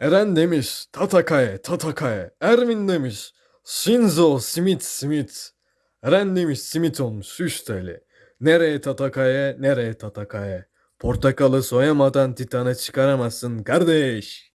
Eren demiş Tatakae Tatakae. Ermin demiş Shinzo Smith Smith. Eren demiş simit olmuş 3 TL. Nereye Tatakae nereye Tatakae. Portakalı soyamadan Titan'ı çıkaramazsın kardeş.